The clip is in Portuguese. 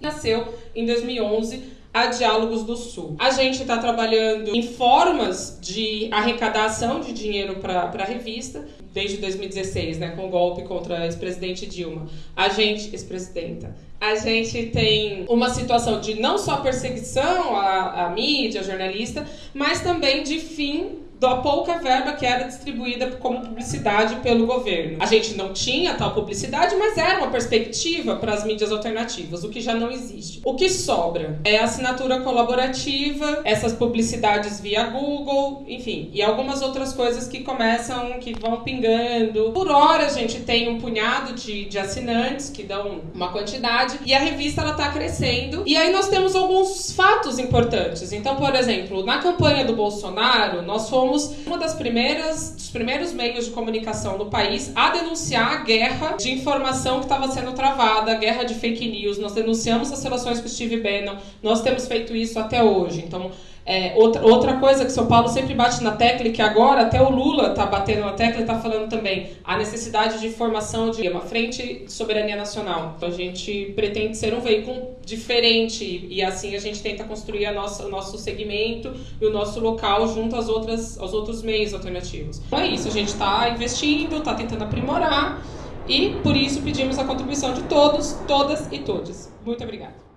Nasceu em 2011 a Diálogos do Sul. A gente está trabalhando em formas de arrecadação de dinheiro para a revista desde 2016, né, com o golpe contra a ex-presidente Dilma. A gente, ex-presidenta, a gente tem uma situação de não só perseguição à, à mídia, jornalista, mas também de fim da pouca verba que era distribuída como publicidade pelo governo. A gente não tinha tal publicidade, mas era uma perspectiva para as mídias alternativas, o que já não existe. O que sobra é a assinatura colaborativa, essas publicidades via Google, enfim, e algumas outras coisas que começam, que vão pingando. Por hora a gente tem um punhado de, de assinantes que dão uma quantidade e a revista ela está crescendo. E aí nós temos alguns fatos importantes. Então, por exemplo, na campanha do Bolsonaro, nós fomos uma das primeiras, dos primeiros meios de comunicação do país a denunciar a guerra de informação que estava sendo travada, a guerra de fake news. Nós denunciamos as relações com o Steve Bannon, nós temos feito isso até hoje. Então, é, outra, outra coisa que São Paulo sempre bate na tecla e que agora até o Lula está batendo na tecla e está falando também a necessidade de formação de uma frente de soberania nacional. Então, a gente pretende ser um veículo diferente e assim a gente tenta construir a nossa, o nosso segmento e o nosso local junto às outras, aos outros meios alternativos. Então é isso, a gente está investindo, está tentando aprimorar e por isso pedimos a contribuição de todos, todas e todos. Muito obrigada.